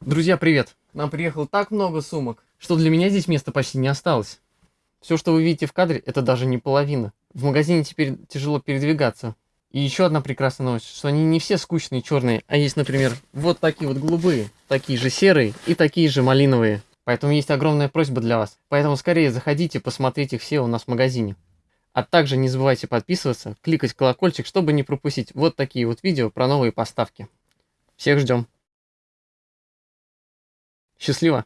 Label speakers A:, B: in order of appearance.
A: Друзья, привет! Нам приехало так много сумок, что для меня здесь места почти не осталось. Все, что вы видите в кадре, это даже не половина. В магазине теперь тяжело передвигаться. И еще одна прекрасная новость, что они не все скучные черные, а есть, например, вот такие вот голубые, такие же серые и такие же малиновые. Поэтому есть огромная просьба для вас. Поэтому скорее заходите, посмотрите их все у нас в магазине. А также не забывайте подписываться, кликать колокольчик, чтобы не пропустить вот такие вот видео про новые поставки. Всех ждем. Счастливо!